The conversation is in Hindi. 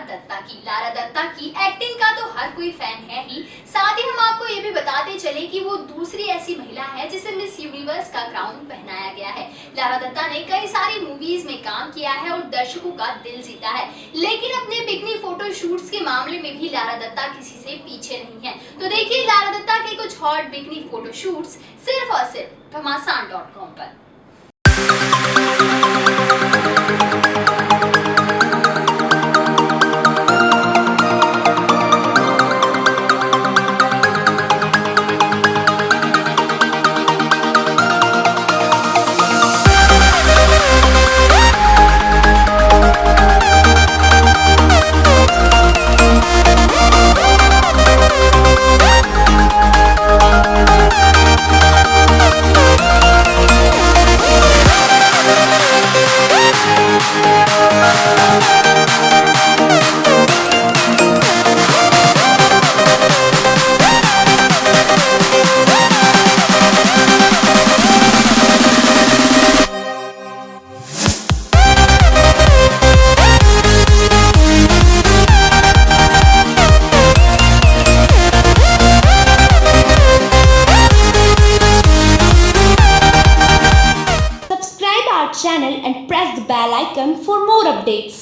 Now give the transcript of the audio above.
दत्ता की। लारा दत्ता की एक्टिंग का तो हर कोई फ़ैन है ही। साथ ही हम आपको ये भी बताते चले कि वो दूसरी ऐसी महिला है जिसे मिस यूनिवर्स का क्राउन पहनाया गया है। लारा दत्ता ने कई सारी मूवीज़ में काम किया है और दर्शकों का दिल जीता है। लेकिन अपने बिकनी फ़ोटो शूट्स के मामले में भी लारा दत्ता किसी से पीछे नहीं है। तो देखिए लारा दत्ता के कुछ हॉट बिकनी फ़ोटो शूट्स सिर्फ़ और सिर्फ़ घमासान पर। channel and press the bell icon for more updates.